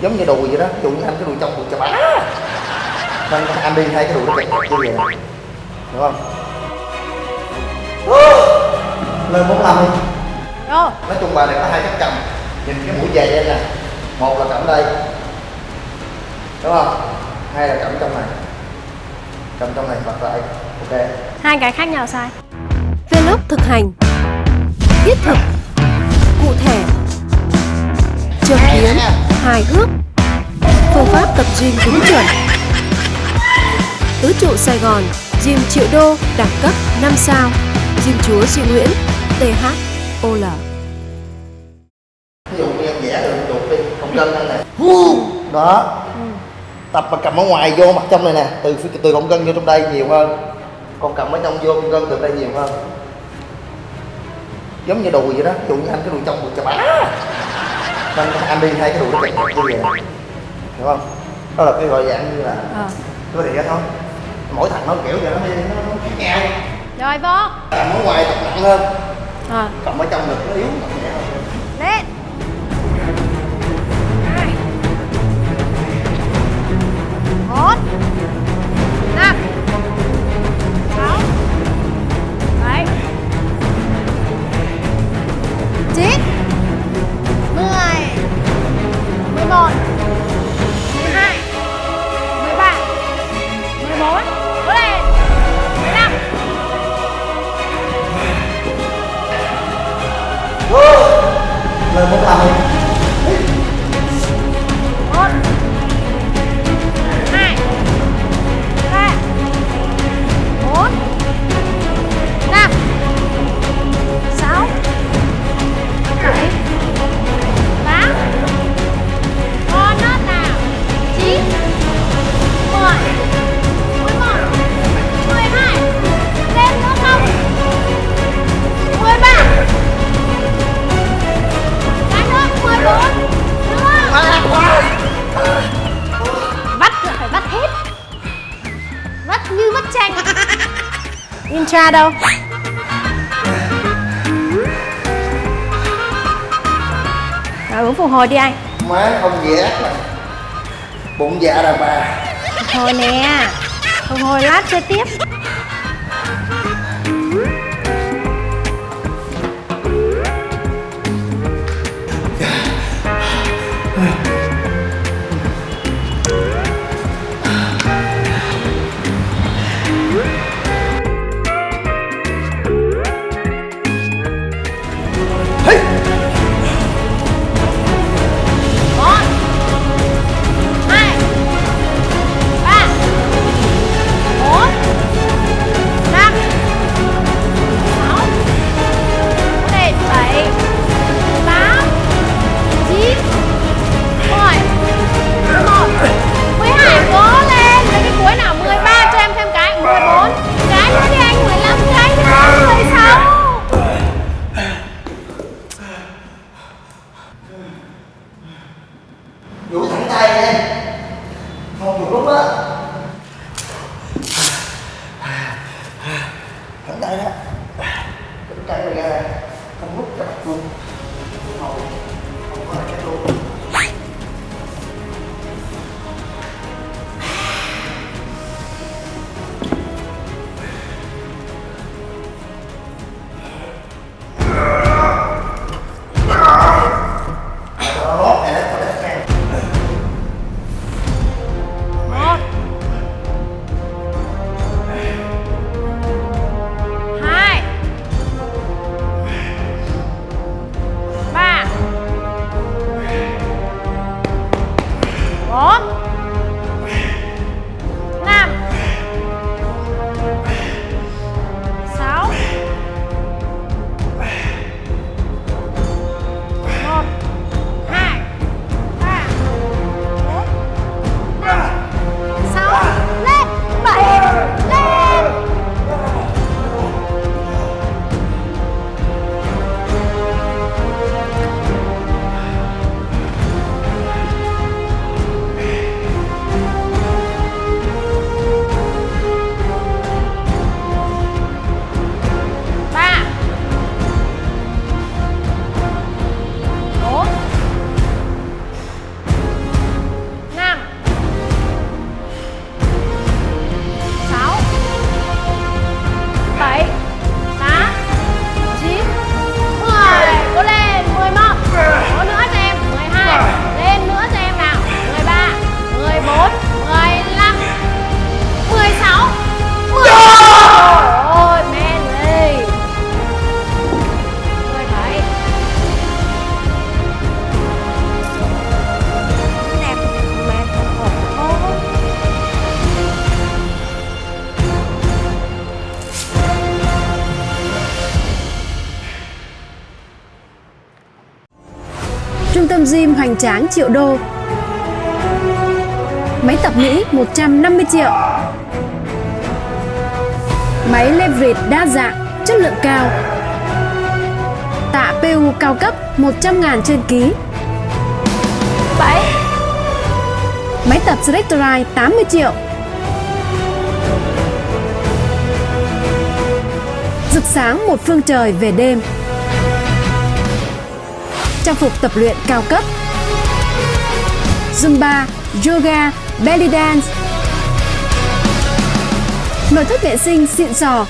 giống như đùi vậy đó ví dụ như anh cái đùi trong đùi chà bá nên anh đi hai cái đùi nó kẹt như vậy hiểu không? Lên bốn năm đi. Rồi nói chung bài này có hai cách cầm. Nhìn cái mũi dày đây nè. Một là cầm đây. Đúng không? Hai là cầm trong này. Cầm trong này bật lại. Ok. Hai cái khác nhau sai Vlog thực hành. Thiết thực. Cụ thể. Châm kiến Hài hước. Phương pháp tập gym đúng chuẩn. Tứ trụ Sài Gòn Gym triệu đô Đẳng cấp 5 sao. Gym chúa Duy Nguyễn THOL ví dụ như em vẽ được chuột đi không đó. Tập mà cầm ở ngoài vô mặt trong này nè. Từ từ cộng cân vô trong đây nhiều hơn. Còn cầm ở trong vô cân từ đây nhiều hơn. Giống như đùi vậy đó. Ví dụ như anh cái đùi trong đùi chà bá nên anh đi hai cái đùi nó kẹt kẹt như vậy. Hiểu không? Đó là cái gọi dạng như là Ờ. Cái vậy thôi. Mỗi thằng nó kiểu vậy nó nó, nó khác nhau Rồi vô. Cầm ở ngoài tập nặng hơn. Ờ. Cầm ở trong ngực nó yếu chanh intra đâu? Rồi uống phục hồi đi anh. Má không vẽ bụng dạ đàn bà. Phục hồi nè. Phục hồi lát chơi tiếp Chuỗi. Gym hoành tráng triệu đô. Máy tập Mỹ 150 triệu. Máy leverage đa dạng, chất lượng cao. Tạ PU cao cấp 100 ngàn trên ký. 7 Máy tập Selectorite 80 triệu. Rực sáng một phương trời về đêm. Trang phục tập luyện cao cấp. Zumba, yoga, belly dance. Nội thất vệ sinh xịn sò.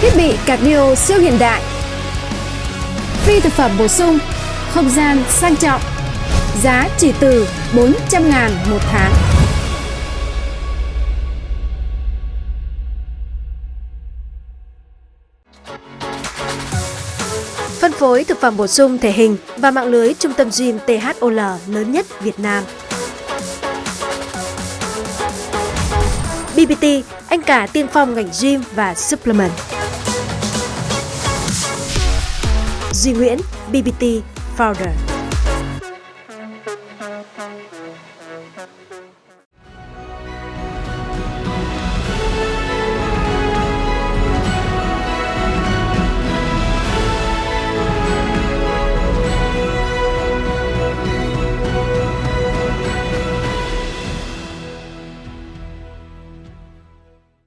Thiết bị cardio siêu hiện đại. Phi thực phẩm bổ sung, không gian sang trọng. Giá chỉ từ 400 ngàn một tháng. Phân phối thực phẩm bổ sung thể hình và mạng lưới trung tâm gym THOL lớn nhất Việt Nam. BBT, anh cả tiên phong ngành gym và supplement. Duy Nguyễn, BBT Founder.